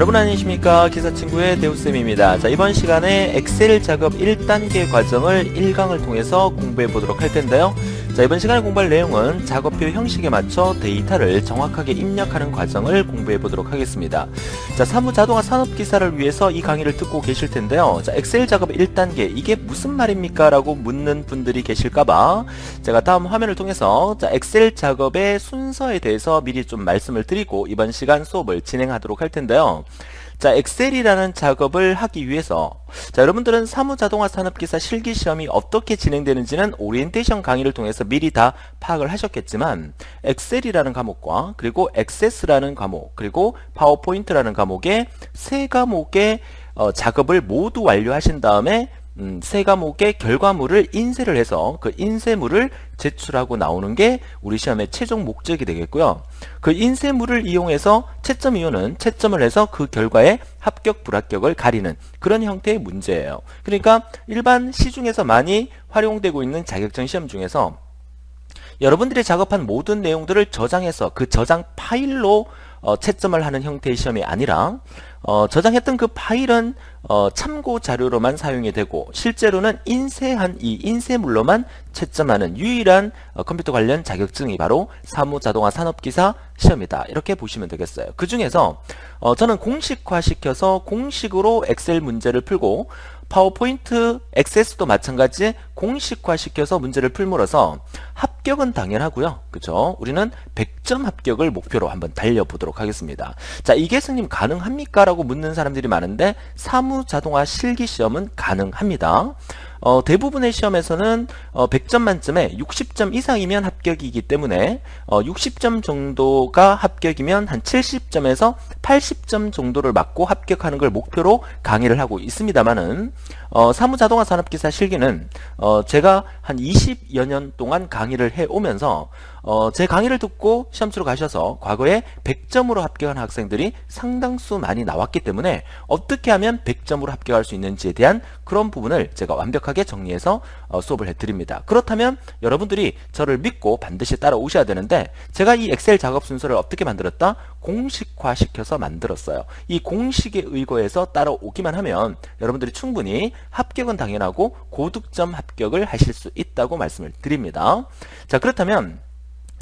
여러분 안녕하십니까? 기사친구의 대우쌤입니다. 자 이번 시간에 엑셀 작업 1단계 과정을 1강을 통해서 공부해 보도록 할 텐데요 자 이번 시간에 공부할 내용은 작업표 형식에 맞춰 데이터를 정확하게 입력하는 과정을 공부해 보도록 하겠습니다. 자 사무 자동화 산업 기사를 위해서 이 강의를 듣고 계실 텐데요. 자 엑셀 작업 1단계 이게 무슨 말입니까? 라고 묻는 분들이 계실까 봐 제가 다음 화면을 통해서 자 엑셀 작업의 순서에 대해서 미리 좀 말씀을 드리고 이번 시간 수업을 진행하도록 할 텐데요 자 엑셀이라는 작업을 하기 위해서. 자 여러분들은 사무자동화 산업기사 실기시험이 어떻게 진행되는지는 오리엔테이션 강의를 통해서 미리 다 파악을 하셨겠지만 엑셀이라는 과목과 그리고 액세스라는 과목 그리고 파워포인트라는 과목의 세 과목의 어, 작업을 모두 완료하신 다음에 음, 세 과목의 결과물을 인쇄를 해서 그 인쇄물을 제출하고 나오는 게 우리 시험의 최종 목적이 되겠고요. 그 인쇄물을 이용해서 채점 이유는 채점을 해서 그 결과에 합격 불합격을 가리는 그런 형태의 문제예요. 그러니까 일반 시중에서 많이 활용되고 있는 자격증 시험 중에서 여러분들이 작업한 모든 내용들을 저장해서 그 저장 파일로 어, 채점을 하는 형태의 시험이 아니라 어, 저장했던 그 파일은 어, 참고 자료로만 사용이 되고 실제로는 인쇄한 이 인쇄물로만 채점하는 유일한 어, 컴퓨터 관련 자격증이 바로 사무자동화 산업기사 시험이다. 이렇게 보시면 되겠어요. 그 중에서 어, 저는 공식화시켜서 공식으로 엑셀 문제를 풀고 파워포인트, 액세스도 마찬가지 공식화시켜서 문제를 풀므로써 합격은 당연하고요. 그죠? 우리는 100점 합격을 목표로 한번 달려보도록 하겠습니다. 자, 이게 스님 가능합니까? 라고 묻는 사람들이 많은데 사무자동화 실기시험은 가능합니다. 어, 대부분의 시험에서는 어, 100점 만점에 60점 이상이면 합격이기 때문에 어, 60점 정도가 합격이면 한 70점에서 80점 정도를 맞고 합격하는 걸 목표로 강의를 하고 있습니다만은 어, 사무자동화 산업기사 실기는 어, 제가 한 20여 년 동안 강의를 해오면서 어, 제 강의를 듣고 시험 치러 가셔서 과거에 100점으로 합격한 학생들이 상당수 많이 나왔기 때문에 어떻게 하면 100점으로 합격할 수 있는지에 대한 그런 부분을 제가 완벽하게 정리해서 어, 수업을 해드립니다. 그렇다면 여러분들이 저를 믿고 반드시 따라오셔야 되는데 제가 이 엑셀 작업 순서를 어떻게 만들었다? 공식화시켜서 만들었어요. 이 공식에 의거해서 따라오기만 하면 여러분들이 충분히 합격은 당연하고 고득점 합격을 하실 수 있다고 말씀을 드립니다. 자 그렇다면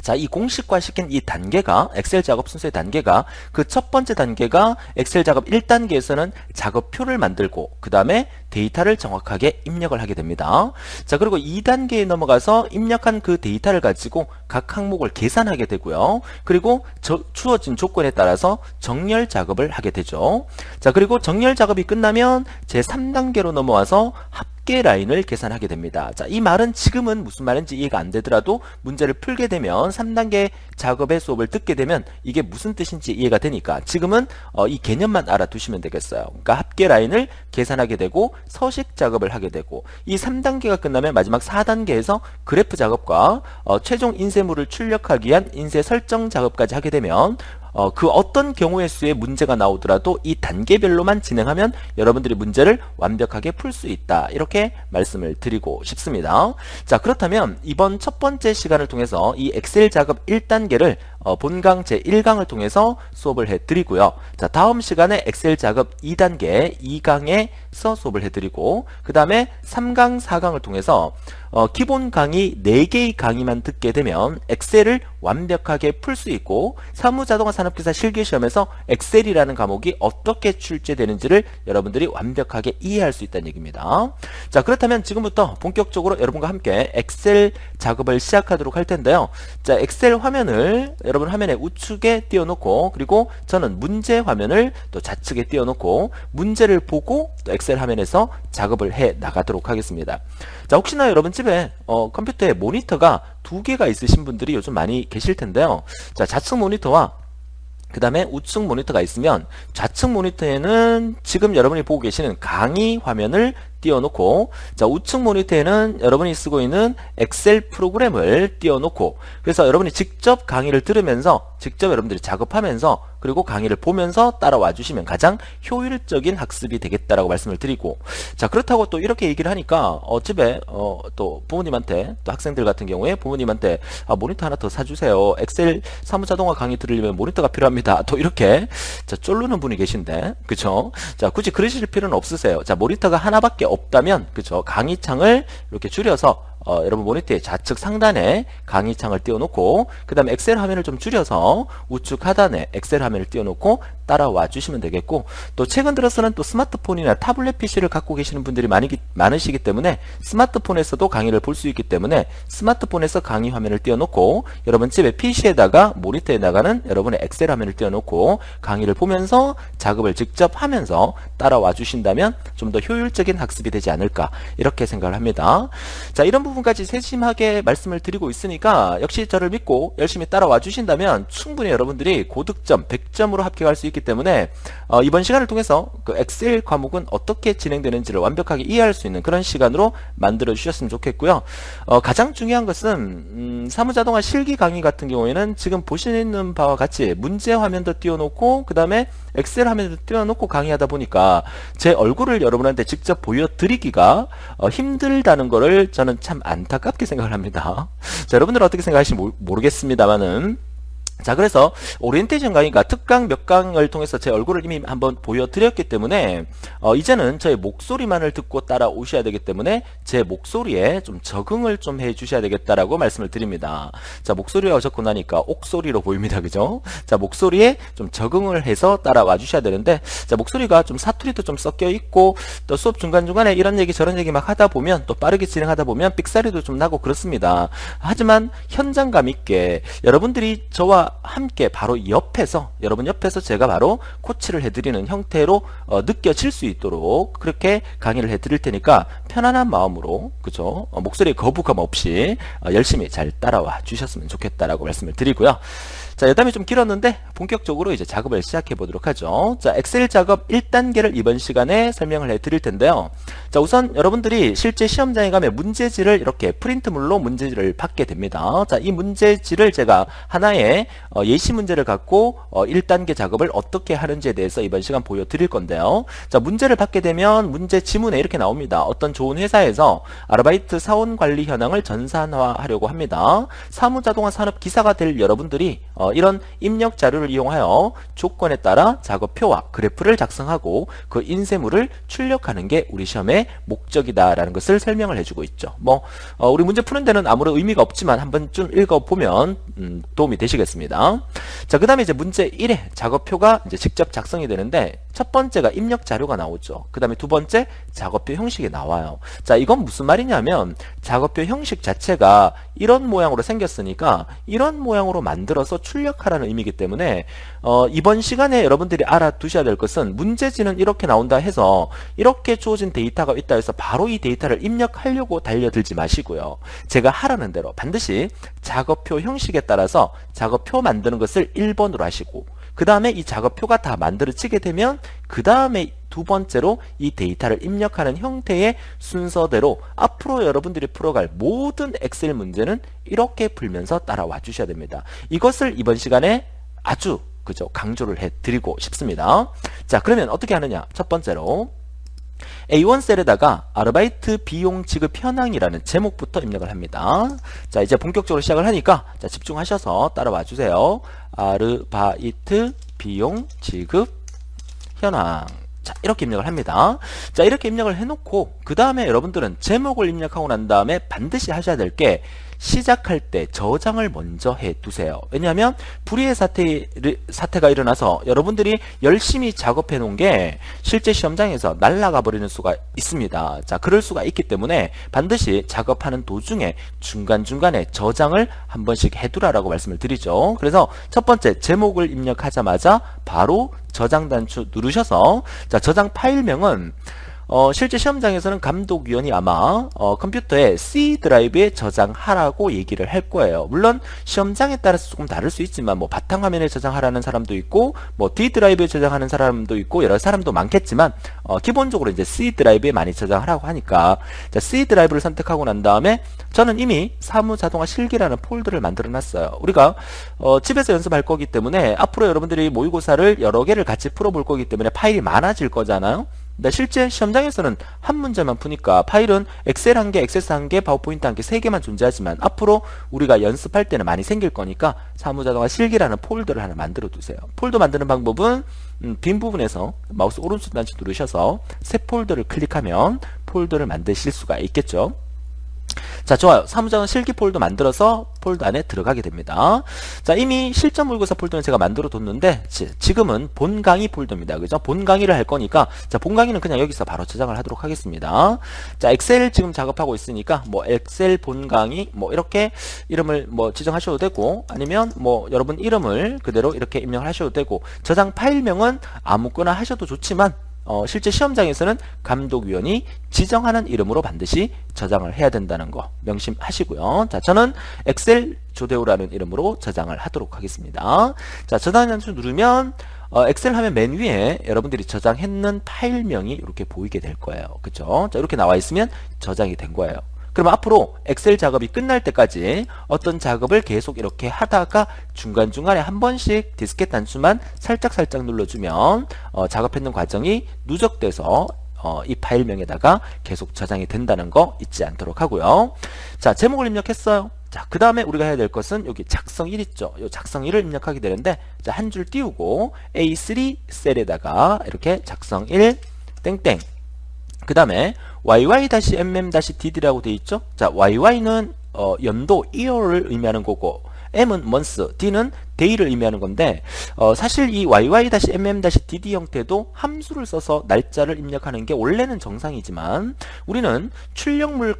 자, 이 공식화 시킨 이 단계가 엑셀 작업 순서의 단계가 그 첫 번째 단계가 엑셀 작업 1단계에서는 작업표를 만들고 그 다음에 데이터를 정확하게 입력을 하게 됩니다. 자, 그리고 2단계에 넘어가서 입력한 그 데이터를 가지고 각 항목을 계산하게 되고요. 그리고 저, 주어진 조건에 따라서 정렬 작업을 하게 되죠. 자, 그리고 정렬 작업이 끝나면 제 3단계로 넘어와서 합 합계 라인을 계산하게 됩니다. 자, 이 말은 지금은 무슨 말인지 이해가 안 되더라도 문제를 풀게 되면 3단계 작업의 수업을 듣게 되면 이게 무슨 뜻인지 이해가 되니까 지금은 어, 이 개념만 알아두시면 되겠어요. 그러니까 합계 라인을 계산하게 되고 서식 작업을 하게 되고 이 3단계가 끝나면 마지막 4단계에서 그래프 작업과 어, 최종 인쇄물을 출력하기 위한 인쇄 설정 작업까지 하게 되면 어, 그 어떤 경우의 수에 문제가 나오더라도 이 단계별로만 진행하면 여러분들이 문제를 완벽하게 풀 수 있다. 이렇게 말씀을 드리고 싶습니다. 자 그렇다면 이번 첫 번째 시간을 통해서 이 엑셀 작업 1단계를 어, 본강 제1강을 통해서 수업을 해드리고요 자 다음 시간에 엑셀 작업 2단계 2강에서 수업을 해드리고 그 다음에 3강 4강을 통해서 어, 기본 강의 4개의 강의만 듣게 되면 엑셀을 완벽하게 풀 수 있고 사무자동화 산업기사 실기시험에서 엑셀이라는 과목이 어떻게 출제되는지를 여러분들이 완벽하게 이해할 수 있다는 얘기입니다. 자 그렇다면 지금부터 본격적으로 여러분과 함께 엑셀 작업을 시작하도록 할 텐데요. 자 엑셀 화면을 여러분 화면의 우측에 띄워놓고 그리고 저는 문제 화면을 또 좌측에 띄워놓고 문제를 보고 또 엑셀 화면에서 작업을 해 나가도록 하겠습니다. 자 혹시나 여러분 집에 어, 컴퓨터에 모니터가 두 개가 있으신 분들이 요즘 많이 계실 텐데요. 자 좌측 모니터와 그 다음에 우측 모니터가 있으면 좌측 모니터에는 지금 여러분이 보고 계시는 강의 화면을 띄워놓고 자 우측 모니터에는 여러분이 쓰고 있는 엑셀 프로그램을 띄워놓고 그래서 여러분이 직접 강의를 들으면서 직접 여러분들이 작업하면서 그리고 강의를 보면서 따라와 주시면 가장 효율적인 학습이 되겠다라고 말씀을 드리고. 자 그렇다고 또 이렇게 얘기를 하니까 어, 집에 어, 또 부모님한테 또 학생들 같은 경우에 부모님한테 아, 모니터 하나 더 사주세요. 엑셀 사무자동화 강의 들으려면 모니터가 필요합니다. 또 이렇게. 자 쫄르는 분이 계신데. 그쵸? 자 굳이 그러실 필요는 없으세요. 자 모니터가 하나밖에 없다면 그쵸? 강의창을 이렇게 줄여서 어, 여러분 모니터의 좌측 상단에 강의창을 띄워놓고 그 다음에 엑셀 화면을 좀 줄여서 우측 하단에 엑셀 화면을 띄워놓고 따라와 주시면 되겠고 또 최근 들어서는 또 스마트폰이나 타블렛 PC를 갖고 계시는 분들이 많이, 많으시기 때문에 스마트폰에서도 강의를 볼 수 있기 때문에 스마트폰에서 강의 화면을 띄워놓고 여러분 집에 PC에다가 모니터에 나가는 여러분의 엑셀 화면을 띄워놓고 강의를 보면서 작업을 직접 하면서 따라와 주신다면 좀 더 효율적인 학습이 되지 않을까 이렇게 생각을 합니다. 자 이런 부분까지 세심하게 말씀을 드리고 있으니까 역시 저를 믿고 열심히 따라와 주신다면 충분히 여러분들이 고득점 100점으로 합격할 수 있기 때문에 어, 이번 시간을 통해서 그 엑셀 과목은 어떻게 진행되는지를 완벽하게 이해할 수 있는 그런 시간으로 만들어 주셨으면 좋겠고요 어, 가장 중요한 것은 음, 사무자동화 실기 강의 같은 경우에는 지금 보시는 바와 같이 문제 화면도 띄워놓고 그 다음에 엑셀 화면도 띄워놓고 강의하다 보니까 제 얼굴을 여러분한테 직접 보여드리기가 어, 힘들다는 거를 저는 참 안타깝게 생각을 합니다. 자 여러분들 어떻게 생각하실지 모르겠습니다만은 자 그래서 오리엔테이션 강의가 특강 몇 강을 통해서 제 얼굴을 이미 한번 보여드렸기 때문에 어, 이제는 저의 목소리만을 듣고 따라오셔야 되기 때문에 제 목소리에 좀 적응을 좀 해주셔야 되겠다라고 말씀을 드립니다. 자 목소리가 적고 나니까 옥소리로 보입니다. 그죠? 자 목소리에 좀 적응을 해서 따라와 주셔야 되는데 자 목소리가 좀 사투리도 좀 섞여 있고 또 수업 중간중간에 이런 얘기 저런 얘기 막 하다 보면 또 빠르게 진행하다 보면 삑사리도 좀 나고 그렇습니다. 하지만 현장감 있게 여러분들이 저와 함께 바로 옆에서 여러분 옆에서 제가 바로 코치를 해드리는 형태로 어, 느껴질 수 있도록 그렇게 강의를 해드릴 테니까 편안한 마음으로 그죠 어, 목소리에 거부감 없이 어, 열심히 잘 따라와 주셨으면 좋겠다라고 말씀을 드리고요. 자, 여담이 좀 길었는데 본격적으로 이제 작업을 시작해 보도록 하죠. 자, 엑셀 작업 1단계를 이번 시간에 설명을 해 드릴 텐데요. 자, 우선 여러분들이 실제 시험장에 가면 문제지를 이렇게 프린트물로 문제지를 받게 됩니다. 자, 이 문제지를 제가 하나의 어, 예시 문제를 갖고 어, 1단계 작업을 어떻게 하는지에 대해서 이번 시간 보여드릴 건데요. 자, 문제를 받게 되면 문제 지문에 이렇게 나옵니다. 어떤 좋은 회사에서 아르바이트 사원 관리 현황을 전산화하려고 합니다. 사무자동화 산업 기사가 될 여러분들이 어, 이런 입력 자료를 이용하여 조건에 따라 작업표와 그래프를 작성하고 그 인쇄물을 출력하는 게 우리 시험의 목적이다라는 것을 설명을 해주고 있죠. 뭐 어, 우리 문제 푸는 데는 아무런 의미가 없지만 한번 좀 읽어보면 음, 도움이 되시겠습니다. 자, 그 다음에 이제 문제 1에 작업표가 이제 직접 작성이 되는데 첫 번째가 입력 자료가 나오죠. 그 다음에 두 번째 작업표 형식이 나와요. 자, 이건 무슨 말이냐면 작업표 형식 자체가 이런 모양으로 생겼으니까 이런 모양으로 만들어서 출력하라는 의미이기 때문에 어, 이번 시간에 여러분들이 알아두셔야 될 것은 문제지는 이렇게 나온다 해서 이렇게 주어진 데이터가 있다 해서 바로 이 데이터를 입력하려고 달려들지 마시고요. 제가 하라는 대로 반드시 작업표 형식에 따라서 작업표 만드는 것을 1번으로 하시고 그 다음에 이 작업표가 다 만들어지게 되면 그 다음에 두 번째로 이 데이터를 입력하는 형태의 순서대로 앞으로 여러분들이 풀어갈 모든 엑셀 문제는 이렇게 풀면서 따라와 주셔야 됩니다. 이것을 이번 시간에 아주 그죠 강조를 해드리고 싶습니다. 자 그러면 어떻게 하느냐 첫 번째로 A1 셀에다가 아르바이트 비용 지급 현황이라는 제목부터 입력을 합니다. 자 이제 본격적으로 시작을 하니까 자 집중하셔서 따라와 주세요. 아르바이트 비용 지급 현황 자 이렇게 입력을 합니다. 자 이렇게 입력을 해놓고 그 다음에 여러분들은 제목을 입력하고 난 다음에 반드시 하셔야 될 게 시작할 때 저장을 먼저 해 두세요. 왜냐하면 불의의 사태, 사태가 일어나서 여러분들이 열심히 작업해 놓은 게 실제 시험장에서 날아가 버리는 수가 있습니다. 자 그럴 수가 있기 때문에 반드시 작업하는 도중에 중간중간에 저장을 한 번씩 해두라라고 말씀을 드리죠. 그래서 첫 번째 제목을 입력하자마자 바로 저장 단추 누르셔서 자 저장 파일명은 어, 실제 시험장에서는 감독위원이 아마 어, 컴퓨터에 C 드라이브에 저장하라고 얘기를 할 거예요. 물론 시험장에 따라서 조금 다를 수 있지만 뭐 바탕화면에 저장하라는 사람도 있고 뭐 D 드라이브에 저장하는 사람도 있고 여러 사람도 많겠지만 어, 기본적으로 이제 C 드라이브에 많이 저장하라고 하니까 자, C 드라이브를 선택하고 난 다음에 저는 이미 사무자동화 실기라는 폴더를 만들어 놨어요. 우리가 어, 집에서 연습할 거기 때문에 앞으로 여러분들이 모의고사를 여러 개를 같이 풀어볼 거기 때문에 파일이 많아질 거잖아요. 근데 실제 시험장에서는 한 문제만 푸니까 파일은 엑셀 한 개, 엑세스 한 개, 파워포인트 한 개, 세 개만 존재하지만 앞으로 우리가 연습할 때는 많이 생길 거니까 사무자동화 실기라는 폴더를 하나 만들어 두세요. 폴더 만드는 방법은 음, 빈 부분에서 마우스 오른쪽 단추 누르셔서 새 폴더를 클릭하면 폴더를 만드실 수가 있겠죠. 자 좋아요. 사무자동화 실기 폴더 만들어서 폴더 안에 들어가게 됩니다. 자 이미 실전 모의고사 폴더는 제가 만들어 뒀는데 지금은 본 강의 폴더입니다. 그죠? 본 강의를 할 거니까 자 본 강의는 그냥 여기서 바로 저장을 하도록 하겠습니다. 자 엑셀 지금 작업하고 있으니까 뭐 엑셀 본 강의 뭐 이렇게 이름을 뭐 지정하셔도 되고 아니면 뭐 여러분 이름을 그대로 이렇게 입력하셔도 되고 저장 파일명은 아무거나 하셔도 좋지만 어, 실제 시험장에서는 감독위원이 지정하는 이름으로 반드시 저장을 해야 된다는 거 명심하시고요. 자, 저는 엑셀 조대우라는 이름으로 저장을 하도록 하겠습니다. 자, 저장 단추 누르면 어, 엑셀 하면 맨 위에 여러분들이 저장했는 파일명이 이렇게 보이게 될 거예요. 그쵸? 자, 이렇게 나와 있으면 저장이 된 거예요. 그럼 앞으로 엑셀 작업이 끝날 때까지 어떤 작업을 계속 이렇게 하다가 중간중간에 한 번씩 디스켓 단추만 살짝살짝 눌러주면 어, 작업했는 과정이 누적돼서 어, 이 파일명에다가 계속 저장이 된다는 거 잊지 않도록 하고요. 자, 제목을 입력했어요. 자, 그 다음에 우리가 해야 될 것은 여기 작성 1 있죠. 이 작성 1을 입력하게 되는데, 자, 한 줄 띄우고 A3 셀에다가 이렇게 작성 1 땡땡 그 다음에 yy-mm-dd라고 되어 있죠. 자, yy-는 어, 연도, year를 의미하는 거고 m은 month, d는 day를 의미하는 건데 어, 사실 이 yy-mm-dd 형태도 함수를 써서 날짜를 입력하는 게 원래는 정상이지만 우리는 출력물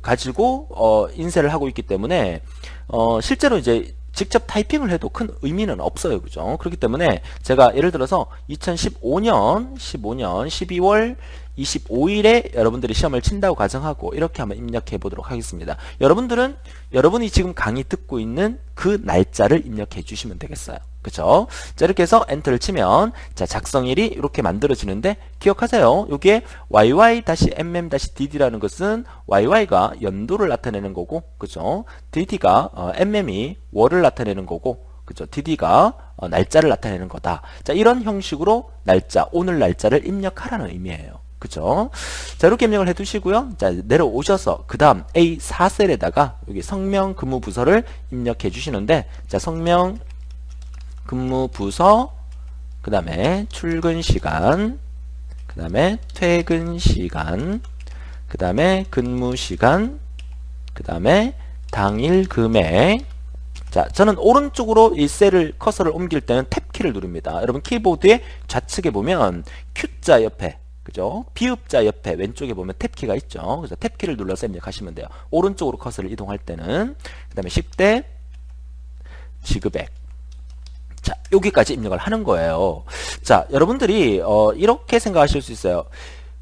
가지고 어, 인쇄를 하고 있기 때문에 어, 실제로 이제 직접 타이핑을 해도 큰 의미는 없어요. 그죠? 그렇기 때문에 제가 예를 들어서 2015년 15년 12월 25일에 여러분들이 시험을 친다고 가정하고 이렇게 한번 입력해 보도록 하겠습니다. 여러분들은 여러분이 지금 강의 듣고 있는 그 날짜를 입력해 주시면 되겠어요. 그쵸? 자, 이렇게 해서 엔터를 치면, 자, 작성일이 이렇게 만들어지는데, 기억하세요. 여기에 yy-mm-dd라는 것은yy가 연도를 나타내는 거고, 그죠? dd가, 어, mm이 월을 나타내는 거고, 그죠? dd가 어, 날짜를 나타내는 거다. 자, 이런 형식으로 날짜, 오늘 날짜를 입력하라는 의미예요. 그죠? 자, 이렇게 입력을 해 두시고요. 자, 내려오셔서 그 다음 A4셀에다가 여기 성명 근무 부서를 입력해 주시는데 자, 성명 근무 부서 그 다음에 출근 시간 그 다음에 퇴근 시간 그 다음에 근무 시간 그 다음에 당일 금액 자, 저는 오른쪽으로 이 셀을 커서를 옮길 때는 탭키를 누릅니다. 여러분 키보드의 좌측에 보면 Q자 옆에 그죠? 비읍자 옆에 왼쪽에 보면 탭키가 있죠. 그래서 탭키를 눌러서 입력하시면 돼요. 오른쪽으로 커서를 이동할 때는 그 다음에 10대 지급액 자 여기까지 입력을 하는 거예요. 자 여러분들이 어, 이렇게 생각하실 수 있어요.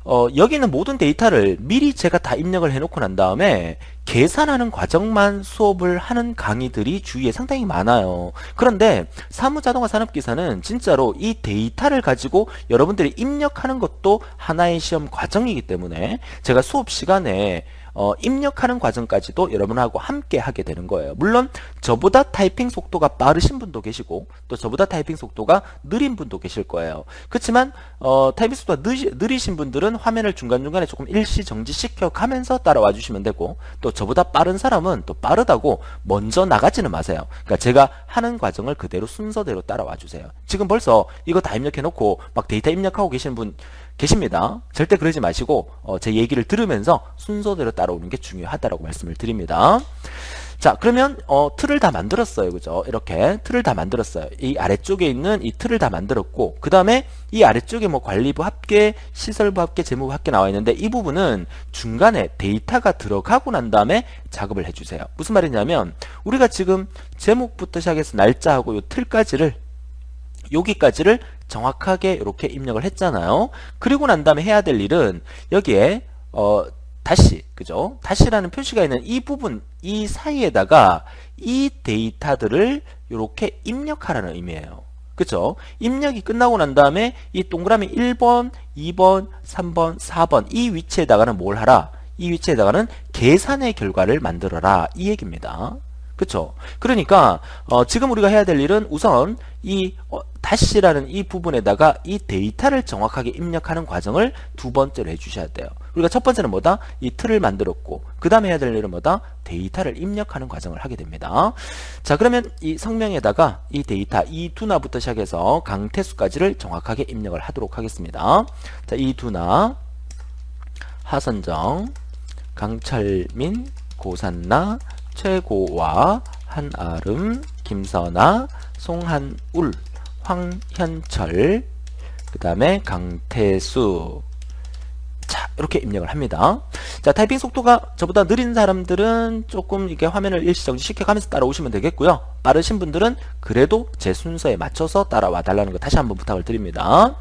어, 여기 있는 모든 데이터를 미리 제가 다 입력을 해놓고 난 다음에 계산하는 과정만 수업을 하는 강의들이 주위에 상당히 많아요. 그런데 사무자동화 산업기사는 진짜로 이 데이터를 가지고 여러분들이 입력하는 것도 하나의 시험 과정이기 때문에 제가 수업 시간에 어, 입력하는 과정까지도 여러분하고 함께 하게 되는 거예요. 물론 저보다 타이핑 속도가 빠르신 분도 계시고 또 저보다 타이핑 속도가 느린 분도 계실 거예요. 그렇지만 어, 타이핑 속도가 느리, 느리신 분들은 화면을 중간중간에 조금 일시 정지시켜 가면서 따라와 주시면 되고 또 저보다 빠른 사람은 또 빠르다고 먼저 나가지는 마세요. 그러니까 제가 하는 과정을 그대로 순서대로 따라와 주세요. 지금 벌써 이거 다 입력해 놓고 막 데이터 입력하고 계시는 분 계십니다. 절대 그러지 마시고 어, 제 얘기를 들으면서 순서대로 따라오는 게 중요하다라고 말씀을 드립니다. 자 그러면 어, 틀을 다 만들었어요 그죠 이렇게 틀을 다 만들었어요 이 아래쪽에 있는 이 틀을 다 만들었고 그 다음에 이 아래쪽에 뭐 관리부 합계 시설부 합계 재무부 합계 나와 있는데 이 부분은 중간에 데이터가 들어가고 난 다음에 작업을 해주세요 무슨 말이냐면 우리가 지금 제목부터 시작해서 날짜하고 이 틀까지를 여기까지를 정확하게 이렇게 입력을 했잖아요. 그리고 난 다음에 해야 될 일은 여기에 어 다시 그죠? 다시라는 표시가 있는 이 부분 이 사이에다가 이 데이터들을 이렇게 입력하라는 의미예요. 그쵸? 입력이 끝나고 난 다음에 이 동그라미 1번, 2번, 3번, 4번 이 위치에다가는 뭘 하라? 이 위치에다가는 계산의 결과를 만들어라 이 얘기입니다. 그쵸? 그러니까 어, 지금 우리가 해야 될 일은 우선 이 어, 다시라는 이 부분에다가 이 데이터를 정확하게 입력하는 과정을 두 번째로 해주셔야 돼요. 우리가 첫 번째는 뭐다? 이 틀을 만들었고 그 다음에 해야 될 일은 뭐다? 데이터를 입력하는 과정을 하게 됩니다. 자 그러면 이 성명에다가 이 데이터 이 두나부터 시작해서 강태수까지를 정확하게 입력을 하도록 하겠습니다. 자이 두나 하선정 강철민 고산나 최고와 한아름 김선아 송한울 황현철 그 다음에 강태수. 자 이렇게 입력을 합니다. 자 타이핑 속도가 저보다 느린 사람들은 조금 이게 화면을 일시정지 시켜가면서 따라오시면 되겠고요. 빠르신 분들은 그래도 제 순서에 맞춰서 따라와 달라는 거 다시 한번 부탁을 드립니다.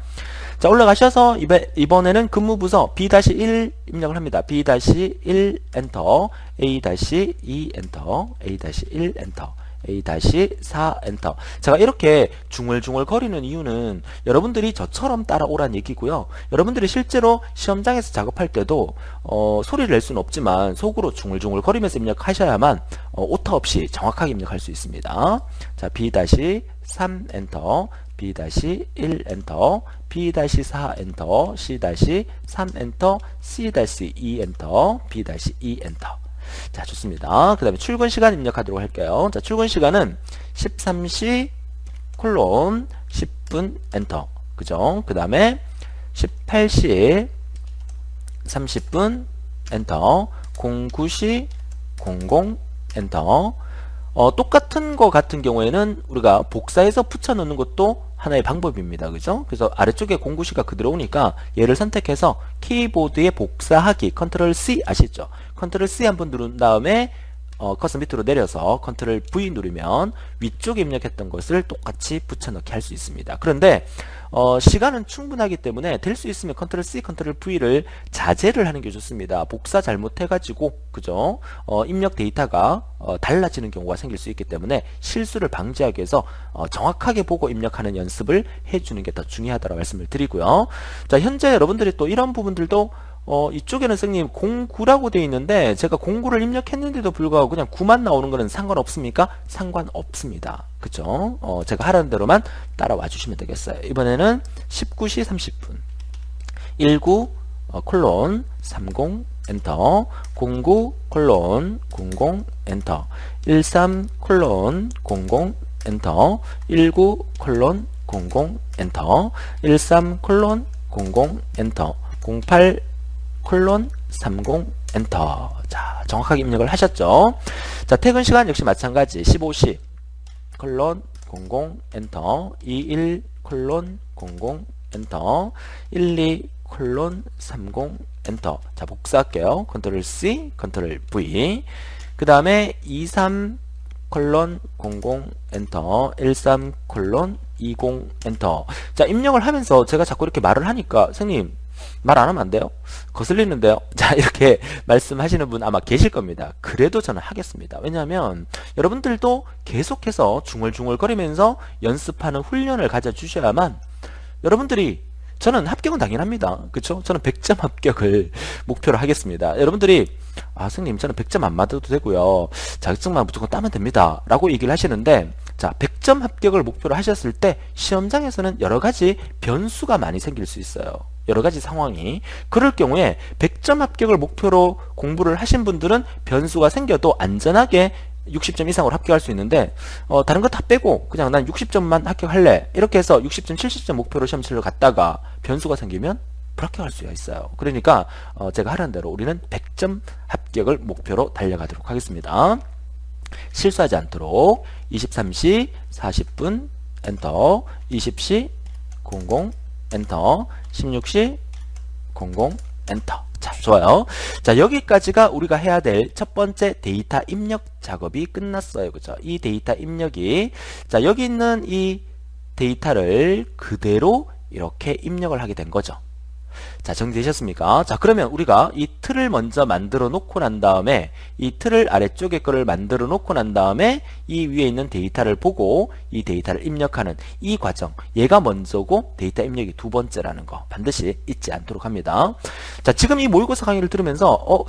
자 올라가셔서 이번에는 근무부서 B-1 입력을 합니다. B-1 엔터 A-2 엔터 A-1 엔터 A-4 엔터. 제가 이렇게 중얼중얼 거리는 이유는 여러분들이 저처럼 따라오란 얘기고요. 여러분들이 실제로 시험장에서 작업할 때도 어, 소리를 낼 수는 없지만 속으로 중얼중얼 거리면서 입력하셔야만 어, 오타 없이 정확하게 입력할 수 있습니다. 자 B-3 엔터 B-1 엔터 B-4 엔터 C-3 엔터 C-2 엔터 B-2 엔터 자 좋습니다 그 다음에 출근 시간 입력하도록 할게요 자 출근 시간은 13시 콜론 10분 엔터 그죠 그 다음에 18시 30분 엔터 09시 00 엔터 어, 똑같은 거 같은 경우에는 우리가 복사해서 붙여넣는 것도 하나의 방법입니다. 그죠? 그래서 아래쪽에 09시가 그대로 오니까 얘를 선택해서 키보드에 복사하기 컨트롤 C 아시죠? 컨트롤 C 한번 누른 다음에 어, 커서 밑으로 내려서 컨트롤 V 누르면 위쪽에 입력했던 것을 똑같이 붙여넣기 할 수 있습니다. 그런데 어, 시간은 충분하기 때문에 될 수 있으면 컨트롤 C, 컨트롤 V를 자제를 하는 게 좋습니다. 복사 잘못해가지고 그죠? 어, 입력 데이터가 어, 달라지는 경우가 생길 수 있기 때문에 실수를 방지하기 위해서 어, 정확하게 보고 입력하는 연습을 해주는 게 더 중요하다고 말씀을 드리고요. 자 현재 여러분들이 또 이런 부분들도 어, 이쪽에는 선생님 09라고 되어 있는데 제가 09를 입력했는데도 불구하고 그냥 9만 나오는 거는 상관없습니까? 상관없습니다. 그쵸? 어, 제가 하라는 대로만 따라와 주시면 되겠어요. 이번에는 19시 30분 19 어, 콜론 30 엔터 09 콜론 00 엔터 13 콜론 00 엔터 19 콜론 00 엔터 13 콜론 00 엔터 08 콜론 30 엔터. 자 정확하게 입력을 하셨죠? 자 퇴근 시간 역시 마찬가지. 15시 콜론 00 엔터 21 콜론 00 엔터 12 콜론 30 엔터. 자 복사할게요. 컨트롤 C 컨트롤 V. 그 다음에 23 콜론 00 엔터 13 콜론 20 엔터. 자 입력을 하면서 제가 자꾸 이렇게 말을 하니까 선생님 말 안 하면 안 돼요? 거슬리는데요? 자 이렇게 말씀하시는 분 아마 계실 겁니다. 그래도 저는 하겠습니다. 왜냐하면 여러분들도 계속해서 중얼중얼거리면서 연습하는 훈련을 가져주셔야만 여러분들이 저는 합격은 당연합니다. 그쵸? 저는 100점 합격을 목표로 하겠습니다. 여러분들이 아 선생님 저는 100점 안 맞아도 되고요. 자격증만 무조건 따면 됩니다. 라고 얘기를 하시는데 자 100점 합격을 목표로 하셨을 때 시험장에서는 여러가지 변수가 많이 생길 수 있어요. 여러가지 상황이. 그럴 경우에 100점 합격을 목표로 공부를 하신 분들은 변수가 생겨도 안전하게 60점 이상으로 합격할 수 있는데 어, 다른 거 다 빼고 그냥 난 60점만 합격할래. 이렇게 해서 60점 70점 목표로 시험 치러 갔다가 변수가 생기면 불합격할 수가 있어요. 그러니까 어, 제가 하라는 대로 우리는 100점 합격을 목표로 달려가도록 하겠습니다. 실수하지 않도록 23시 40분 엔터 20시 00 엔터. 16시 00 엔터. 자 좋아요. 자 여기까지가 우리가 해야 될 첫 번째 데이터 입력 작업이 끝났어요. 그죠? 이 데이터 입력이. 자 여기 있는 이 데이터를 그대로 이렇게 입력을 하게 된 거죠. 자 정리되셨습니까? 자 그러면 우리가 이 틀을 먼저 만들어 놓고 난 다음에 이 틀을 아래쪽에 거를 만들어 놓고 난 다음에 이 위에 있는 데이터를 보고 이 데이터를 입력하는 이 과정 얘가 먼저고 데이터 입력이 두 번째라는 거 반드시 잊지 않도록 합니다. 자 지금 이 모의고사 강의를 들으면서 어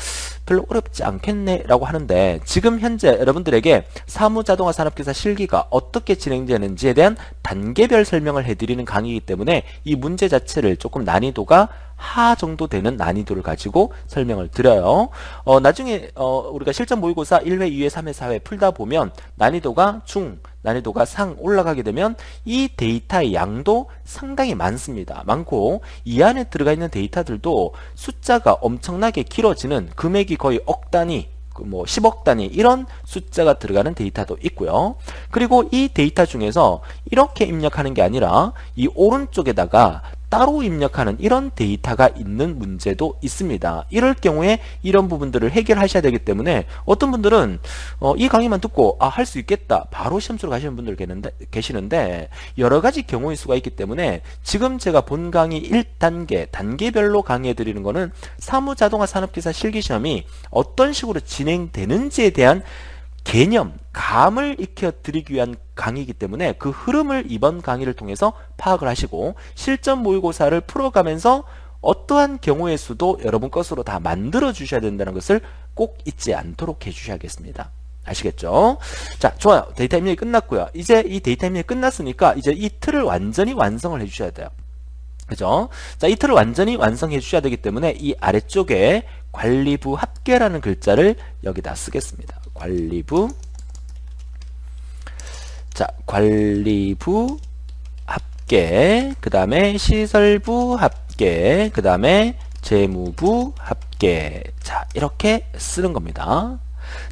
별로 어렵지 않겠네 라고 하는데 지금 현재 여러분들에게 사무자동화 산업기사 실기가 어떻게 진행되는지에 대한 단계별 설명을 해드리는 강의이기 때문에 이 문제 자체를 조금 난이도가 하 정도 되는 난이도를 가지고 설명을 드려요. 어, 나중에 어, 우리가 실전 모의고사 1회, 2회, 3회, 4회 풀다 보면 난이도가 중, 난이도가 상 올라가게 되면 이 데이터의 양도 상당히 많습니다. 많고 이 안에 들어가 있는 데이터들도 숫자가 엄청나게 길어지는 금액이 거의 억 단위 뭐 10억 단위 이런 숫자가 들어가는 데이터도 있고요. 그리고 이 데이터 중에서 이렇게 입력하는 게 아니라 이 오른쪽에다가 따로 입력하는 이런 데이터가 있는 문제도 있습니다. 이럴 경우에 이런 부분들을 해결하셔야 되기 때문에 어떤 분들은 어, 이 강의만 듣고 아, 할 수 있겠다. 바로 시험치러 가시는 분들 계시는데 여러 가지 경우일 수가 있기 때문에 지금 제가 본 강의 1단계, 단계별로 강의해 드리는 거는 사무자동화 산업기사 실기시험이 어떤 식으로 진행되는지에 대한 개념, 감을 익혀드리기 위한 강의이기 때문에 그 흐름을 이번 강의를 통해서 파악을 하시고 실전 모의고사를 풀어가면서 어떠한 경우의 수도 여러분 것으로 다 만들어 주셔야 된다는 것을 꼭 잊지 않도록 해 주셔야겠습니다. 아시겠죠? 자, 좋아요. 데이터 입력이 끝났고요. 이제 이 데이터 입력이 끝났으니까 이제 이 틀을 완전히 완성을 해 주셔야 돼요. 그죠? 자, 이 틀을 완전히 완성해 주셔야 되기 때문에 이 아래쪽에 관리부 합계라는 글자를 여기다 쓰겠습니다. 관리부. 자 관리부 합계 그 다음에 시설부 합계 그 다음에 재무부 합계. 자 이렇게 쓰는 겁니다.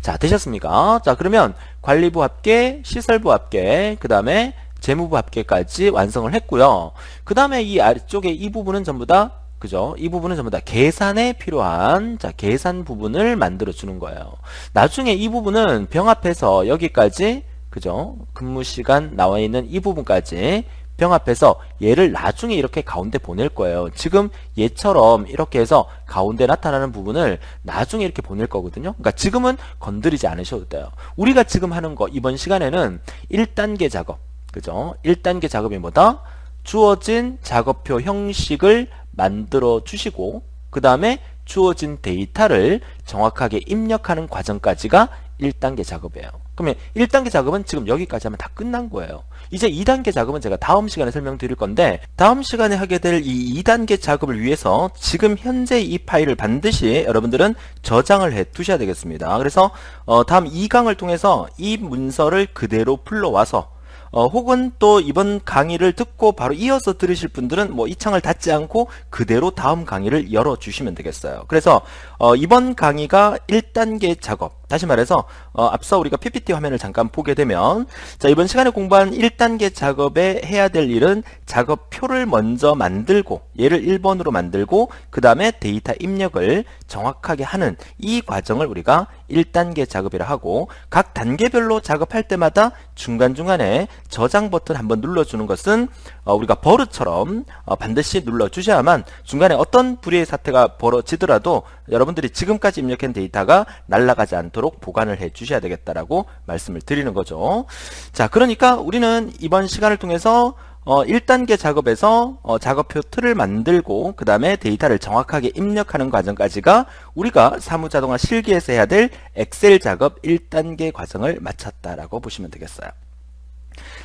자 되셨습니까? 자 그러면 관리부 합계 시설부 합계 그 다음에 재무부 합계까지 완성을 했고요. 그 다음에 이 아래쪽에 이 부분은 전부 다 그죠? 이 부분은 전부 다 계산에 필요한 자 계산 부분을 만들어 주는 거예요. 나중에 이 부분은 병합해서 여기까지 그죠? 근무 시간 나와 있는 이 부분까지 병합해서 얘를 나중에 이렇게 가운데 보낼 거예요. 지금 얘처럼 이렇게 해서 가운데 나타나는 부분을 나중에 이렇게 보낼 거거든요. 그러니까 지금은 건드리지 않으셔도 돼요. 우리가 지금 하는 거 이번 시간에는 1단계 작업 그죠? 1단계 작업이 뭐다? 주어진 작업표 형식을 만들어 주시고 그 다음에 주어진 데이터를 정확하게 입력하는 과정까지가 1단계 작업이에요. 그러면 1단계 작업은 지금 여기까지 하면 다 끝난 거예요. 이제 2단계 작업은 제가 다음 시간에 설명드릴 건데 다음 시간에 하게 될 이 2단계 작업을 위해서 지금 현재 이 파일을 반드시 여러분들은 저장을 해 두셔야 되겠습니다. 그래서 어 다음 2강을 통해서 이 문서를 그대로 불러와서 어, 혹은 또 이번 강의를 듣고 바로 이어서 들으실 분들은 뭐 이 창을 닫지 않고 그대로 다음 강의를 열어주시면 되겠어요. 그래서 어, 이번 강의가 1단계 작업 다시 말해서 어, 앞서 우리가 PPT 화면을 잠깐 보게 되면 자 이번 시간에 공부한 1단계 작업에 해야 될 일은 작업표를 먼저 만들고 얘를 1번으로 만들고 그 다음에 데이터 입력을 정확하게 하는 이 과정을 우리가 1단계 작업이라 하고 각 단계별로 작업할 때마다 중간중간에 저장 버튼 한번 눌러주는 것은 어, 우리가 버릇처럼 어, 반드시 눌러주셔야만 중간에 어떤 불의의 사태가 벌어지더라도 여러분들이 지금까지 입력한 데이터가 날아가지 않도록 보관을 해 주셔야 되겠다라고 말씀을 드리는 거죠. 자, 그러니까 우리는 이번 시간을 통해서 어, 1단계 작업에서 어, 작업표 틀을 만들고 그 다음에 데이터를 정확하게 입력하는 과정까지가 우리가 사무자동화 실기에서 해야 될 엑셀 작업 1단계 과정을 마쳤다라고 보시면 되겠어요.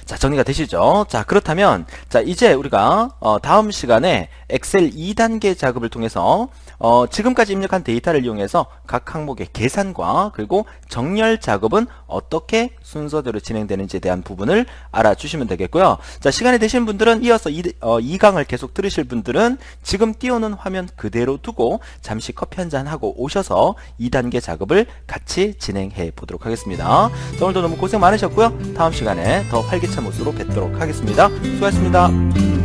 자 정리가 되시죠? 자 그렇다면 자 이제 우리가 어, 다음 시간에 엑셀 2단계 작업을 통해서 어, 지금까지 입력한 데이터를 이용해서 각 항목의 계산과 그리고 정렬 작업은 어떻게 순서대로 진행되는지에 대한 부분을 알아주시면 되겠고요. 자 시간이 되신 분들은 이어서 이, 어, 2강을 계속 들으실 분들은 지금 띄워놓은 화면 그대로 두고 잠시 커피 한잔 하고 오셔서 2단계 작업을 같이 진행해 보도록 하겠습니다. 자, 오늘도 너무 고생 많으셨고요. 다음 시간에 더 활기찬 모습으로 뵙도록 하겠습니다. 수고하셨습니다.